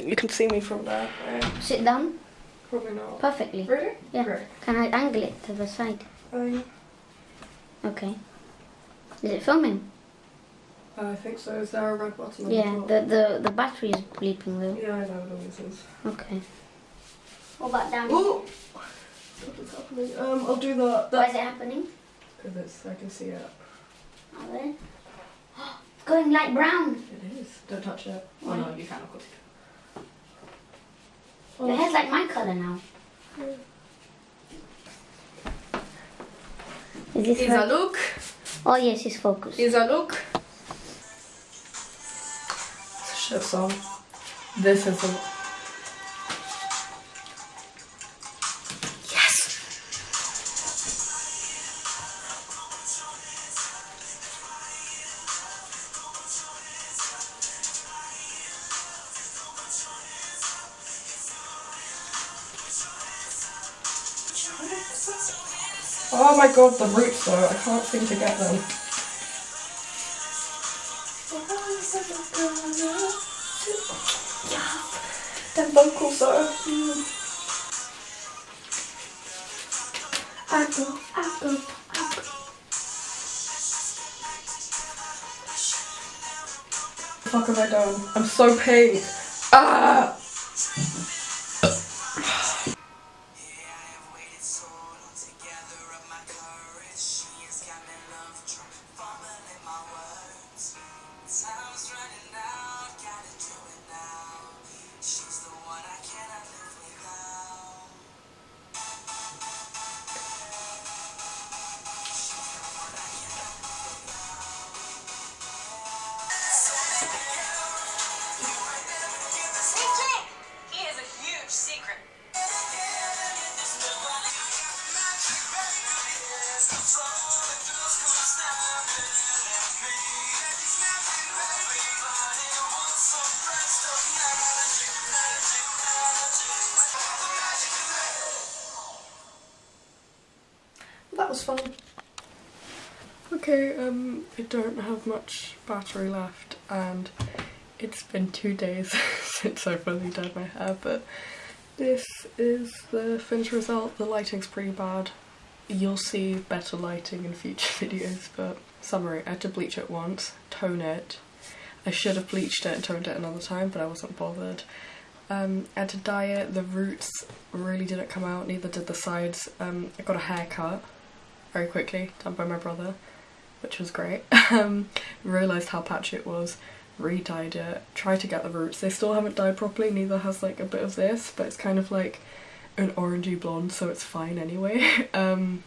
You can see me from there. Right? Sit down Probably not. perfectly. Really? Yeah. Great. Can I angle it to the side? Um, Okay. Is it filming? I think so. Is there a red button on Yeah, the top? the, the, the battery is bleeping though. Yeah, I know it always is. Okay. What about down here? Oh! What is happening? Um, I'll do the... Why is it happening? Because it's, I can see it. Are there? It's going light brown. It is. Don't touch it. Why? Oh no, you can, of course you Your hair's like my colour now. Is this Is a look. Oh yes, it's focused. Is a look. Shit song. This is a... Yes! Oh my god, the roots though, I can't seem to get them. Them vocals though. I go, I go, I go. What the fuck have I done? I'm so pink. Ah! That was fun. Okay, um, I don't have much battery left and it's been two days since I fully dyed my hair, but this is the finished result. The lighting's pretty bad. You'll see better lighting in future videos, but summary, I had to bleach it once, tone it. I should have bleached it and toned it another time, but I wasn't bothered. Um, I had to dye it, the roots really didn't come out, neither did the sides. Um, I got a haircut very quickly, done by my brother, which was great. um, realised how patchy it was, re-dyed it, tried to get the roots. They still haven't dyed properly, neither has like a bit of this, but it's kind of like an orangey blonde, so it's fine anyway. um,